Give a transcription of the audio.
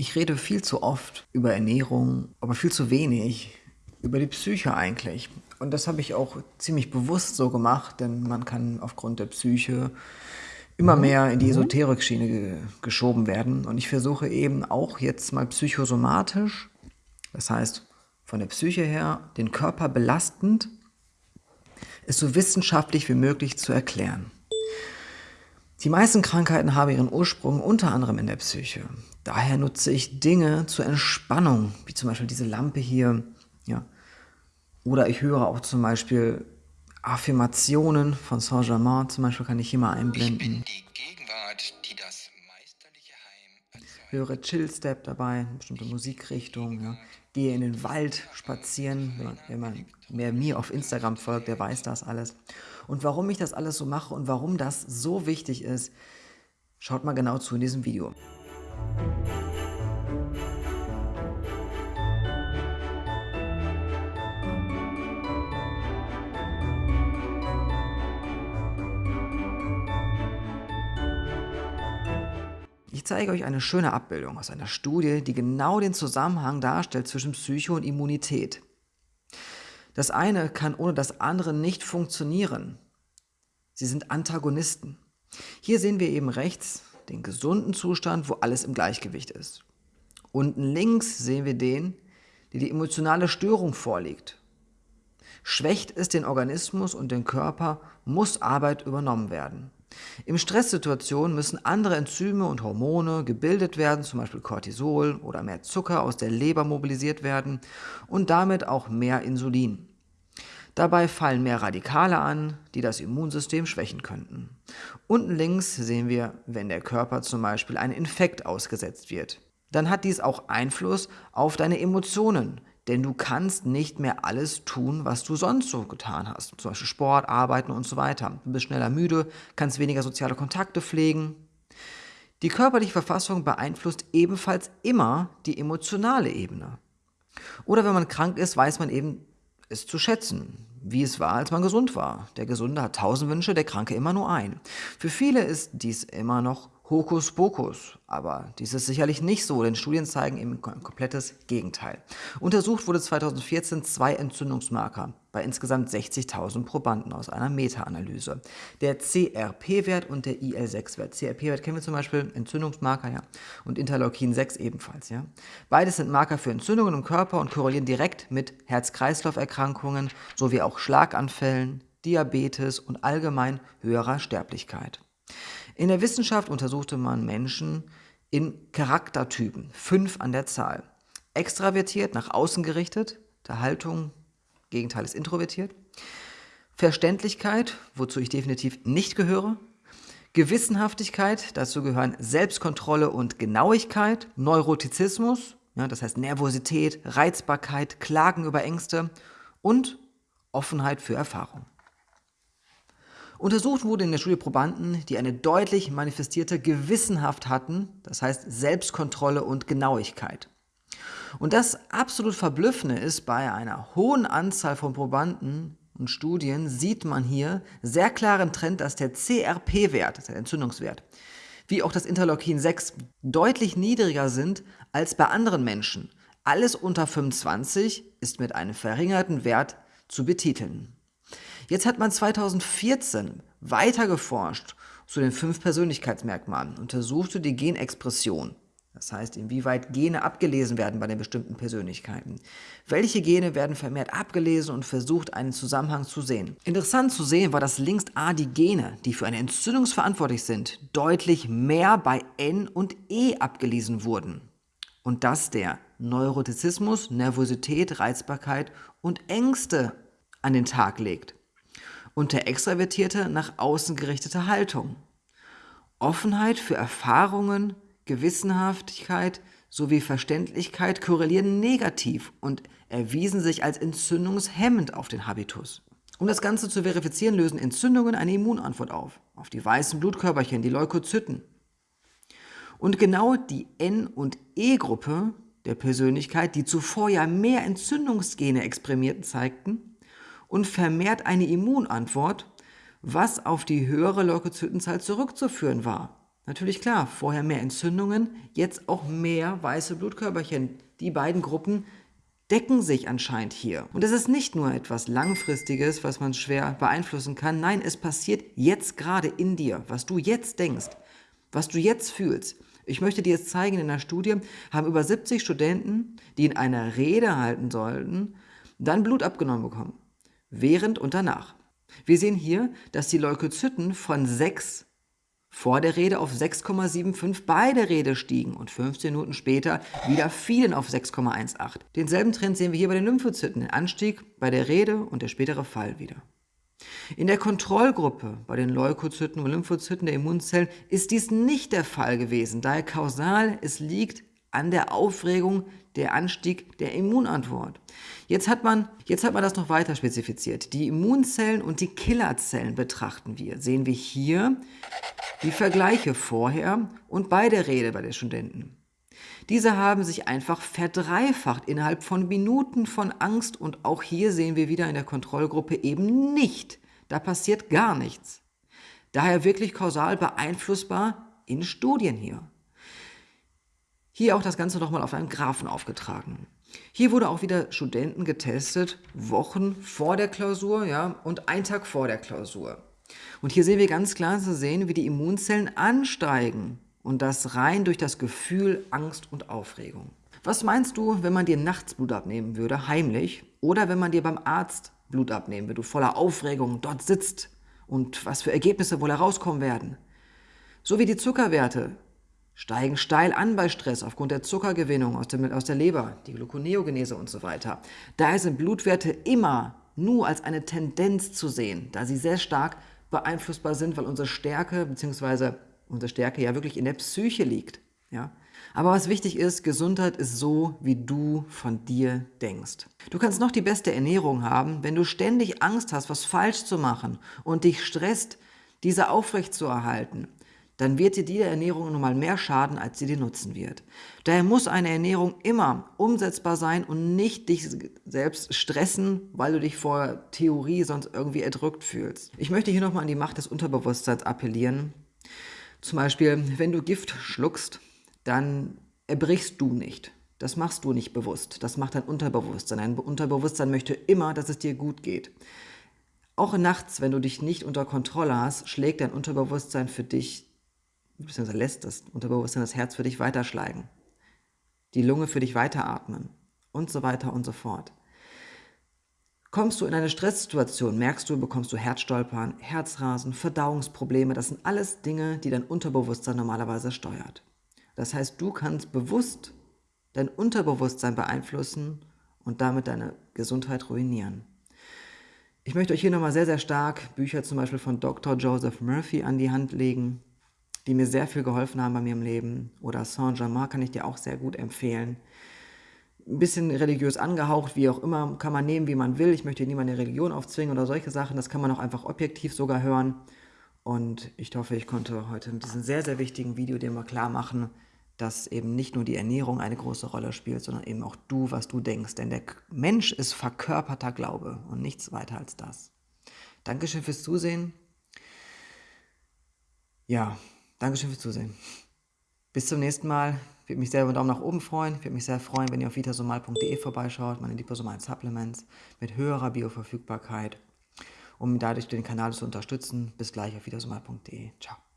Ich rede viel zu oft über Ernährung, aber viel zu wenig über die Psyche eigentlich. Und das habe ich auch ziemlich bewusst so gemacht, denn man kann aufgrund der Psyche immer mhm. mehr in die mhm. Esoterik-Schiene ge geschoben werden. Und ich versuche eben auch jetzt mal psychosomatisch, das heißt von der Psyche her, den Körper belastend, es so wissenschaftlich wie möglich zu erklären. Die meisten Krankheiten haben ihren Ursprung unter anderem in der Psyche. Daher nutze ich Dinge zur Entspannung, wie zum Beispiel diese Lampe hier. Ja. Oder ich höre auch zum Beispiel Affirmationen von Saint-Germain, zum Beispiel kann ich hier mal einblenden. Ich bin die Gegenwart, die das meisterliche Heim Höre Chill-Step dabei, eine bestimmte Musikrichtung. Ja. Gehe in den Wald spazieren. Wenn man wer mir auf Instagram folgt, der weiß das alles. Und warum ich das alles so mache und warum das so wichtig ist, schaut mal genau zu in diesem Video. Ich zeige euch eine schöne Abbildung aus einer Studie, die genau den Zusammenhang darstellt zwischen Psyche und Immunität. Das eine kann ohne das andere nicht funktionieren. Sie sind Antagonisten. Hier sehen wir eben rechts den gesunden Zustand, wo alles im Gleichgewicht ist. Unten links sehen wir den, der die emotionale Störung vorliegt. Schwächt es den Organismus und den Körper, muss Arbeit übernommen werden. In Stresssituationen müssen andere Enzyme und Hormone gebildet werden, zum Beispiel Cortisol oder mehr Zucker aus der Leber mobilisiert werden und damit auch mehr Insulin. Dabei fallen mehr Radikale an, die das Immunsystem schwächen könnten. Unten links sehen wir, wenn der Körper zum Beispiel einem Infekt ausgesetzt wird. Dann hat dies auch Einfluss auf deine Emotionen, denn du kannst nicht mehr alles tun, was du sonst so getan hast. Zum Beispiel Sport, Arbeiten und so weiter. Du bist schneller müde, kannst weniger soziale Kontakte pflegen. Die körperliche Verfassung beeinflusst ebenfalls immer die emotionale Ebene. Oder wenn man krank ist, weiß man eben es zu schätzen wie es war, als man gesund war. Der Gesunde hat tausend Wünsche, der Kranke immer nur ein. Für viele ist dies immer noch Hokuspokus. Aber dies ist sicherlich nicht so, denn Studien zeigen eben ein komplettes Gegenteil. Untersucht wurde 2014 zwei Entzündungsmarker bei insgesamt 60.000 Probanden aus einer Meta-Analyse. Der CRP-Wert und der IL-6-Wert. CRP-Wert kennen wir zum Beispiel, Entzündungsmarker, ja, und Interleukin-6 ebenfalls, ja. Beides sind Marker für Entzündungen im Körper und korrelieren direkt mit Herz-Kreislauf-Erkrankungen sowie auch Schlaganfällen, Diabetes und allgemein höherer Sterblichkeit. In der Wissenschaft untersuchte man Menschen in Charaktertypen, fünf an der Zahl. Extravertiert, nach außen gerichtet, der Haltung, Gegenteil ist introvertiert. Verständlichkeit, wozu ich definitiv nicht gehöre. Gewissenhaftigkeit, dazu gehören Selbstkontrolle und Genauigkeit. Neurotizismus, ja, das heißt Nervosität, Reizbarkeit, Klagen über Ängste und Offenheit für Erfahrung. Untersucht wurde in der Studie Probanden, die eine deutlich manifestierte Gewissenhaft hatten, das heißt Selbstkontrolle und Genauigkeit. Und das absolut Verblüffende ist, bei einer hohen Anzahl von Probanden und Studien sieht man hier sehr klaren Trend, dass der CRP-Wert, der Entzündungswert, wie auch das Interleukin 6 deutlich niedriger sind als bei anderen Menschen. Alles unter 25 ist mit einem verringerten Wert zu betiteln. Jetzt hat man 2014 weiter geforscht zu den fünf Persönlichkeitsmerkmalen, untersuchte die Genexpression. Das heißt, inwieweit Gene abgelesen werden bei den bestimmten Persönlichkeiten. Welche Gene werden vermehrt abgelesen und versucht, einen Zusammenhang zu sehen. Interessant zu sehen war, dass links A die Gene, die für eine Entzündung verantwortlich sind, deutlich mehr bei N und E abgelesen wurden. Und dass der Neurotizismus, Nervosität, Reizbarkeit und Ängste an den Tag legt und der extravertierte, nach außen gerichtete Haltung. Offenheit für Erfahrungen, Gewissenhaftigkeit sowie Verständlichkeit korrelieren negativ und erwiesen sich als entzündungshemmend auf den Habitus. Um das Ganze zu verifizieren, lösen Entzündungen eine Immunantwort auf, auf die weißen Blutkörperchen, die Leukozyten. Und genau die N- und E-Gruppe der Persönlichkeit, die zuvor ja mehr Entzündungsgene exprimierten, zeigten, und vermehrt eine Immunantwort, was auf die höhere Leukozytenzahl zurückzuführen war. Natürlich klar, vorher mehr Entzündungen, jetzt auch mehr weiße Blutkörperchen. Die beiden Gruppen decken sich anscheinend hier. Und es ist nicht nur etwas Langfristiges, was man schwer beeinflussen kann. Nein, es passiert jetzt gerade in dir, was du jetzt denkst, was du jetzt fühlst. Ich möchte dir jetzt zeigen, in der Studie haben über 70 Studenten, die in einer Rede halten sollten, dann Blut abgenommen bekommen. Während und danach. Wir sehen hier, dass die Leukozyten von 6 vor der Rede auf 6,75 bei der Rede stiegen und 15 Minuten später wieder fielen auf 6,18. Denselben Trend sehen wir hier bei den Lymphozyten, den Anstieg bei der Rede und der spätere Fall wieder. In der Kontrollgruppe bei den Leukozyten und Lymphozyten der Immunzellen ist dies nicht der Fall gewesen, daher kausal, es liegt an der Aufregung der Anstieg der Immunantwort. Jetzt hat, man, jetzt hat man das noch weiter spezifiziert. Die Immunzellen und die Killerzellen betrachten wir. Sehen wir hier die Vergleiche vorher und bei der Rede bei den Studenten. Diese haben sich einfach verdreifacht innerhalb von Minuten von Angst und auch hier sehen wir wieder in der Kontrollgruppe eben nicht. Da passiert gar nichts. Daher wirklich kausal beeinflussbar in Studien hier. Hier auch das Ganze nochmal auf einem Graphen aufgetragen. Hier wurde auch wieder Studenten getestet, Wochen vor der Klausur ja, und ein Tag vor der Klausur. Und hier sehen wir ganz klar zu sehen, wie die Immunzellen ansteigen und das rein durch das Gefühl Angst und Aufregung. Was meinst du, wenn man dir nachts Blut abnehmen würde, heimlich, oder wenn man dir beim Arzt Blut abnehmen würde, du voller Aufregung dort sitzt und was für Ergebnisse wohl herauskommen werden? So wie die Zuckerwerte steigen steil an bei Stress aufgrund der Zuckergewinnung aus, dem, aus der Leber, die Gluconeogenese und so weiter. Daher sind Blutwerte immer nur als eine Tendenz zu sehen, da sie sehr stark beeinflussbar sind, weil unsere Stärke bzw. unsere Stärke ja wirklich in der Psyche liegt. Ja? Aber was wichtig ist, Gesundheit ist so, wie du von dir denkst. Du kannst noch die beste Ernährung haben, wenn du ständig Angst hast, was falsch zu machen und dich stresst, diese aufrechtzuerhalten, dann wird dir diese Ernährung nun mal mehr schaden, als sie dir nutzen wird. Daher muss eine Ernährung immer umsetzbar sein und nicht dich selbst stressen, weil du dich vor Theorie sonst irgendwie erdrückt fühlst. Ich möchte hier nochmal an die Macht des Unterbewusstseins appellieren. Zum Beispiel, wenn du Gift schluckst, dann erbrichst du nicht. Das machst du nicht bewusst. Das macht dein Unterbewusstsein. Dein Unterbewusstsein möchte immer, dass es dir gut geht. Auch nachts, wenn du dich nicht unter Kontrolle hast, schlägt dein Unterbewusstsein für dich beziehungsweise lässt das Unterbewusstsein das Herz für dich weiterschlagen, die Lunge für dich weiteratmen und so weiter und so fort. Kommst du in eine Stresssituation, merkst du, bekommst du Herzstolpern, Herzrasen, Verdauungsprobleme, das sind alles Dinge, die dein Unterbewusstsein normalerweise steuert. Das heißt, du kannst bewusst dein Unterbewusstsein beeinflussen und damit deine Gesundheit ruinieren. Ich möchte euch hier nochmal sehr, sehr stark Bücher zum Beispiel von Dr. Joseph Murphy an die Hand legen, die mir sehr viel geholfen haben bei mir im Leben. Oder Saint-Germain kann ich dir auch sehr gut empfehlen. Ein bisschen religiös angehaucht, wie auch immer, kann man nehmen, wie man will. Ich möchte niemanden eine Religion aufzwingen oder solche Sachen. Das kann man auch einfach objektiv sogar hören. Und ich hoffe, ich konnte heute mit diesem sehr, sehr wichtigen Video dir mal klar machen, dass eben nicht nur die Ernährung eine große Rolle spielt, sondern eben auch du, was du denkst. Denn der Mensch ist verkörperter Glaube und nichts weiter als das. Dankeschön fürs Zusehen. Ja, Dankeschön fürs Zusehen. Bis zum nächsten Mal. Würde mich sehr über einen Daumen nach oben freuen. Würde mich sehr freuen, wenn ihr auf vitasomal.de vorbeischaut, meine Liposomal Supplements mit höherer Bioverfügbarkeit, um dadurch den Kanal zu unterstützen. Bis gleich auf vitasomal.de. Ciao.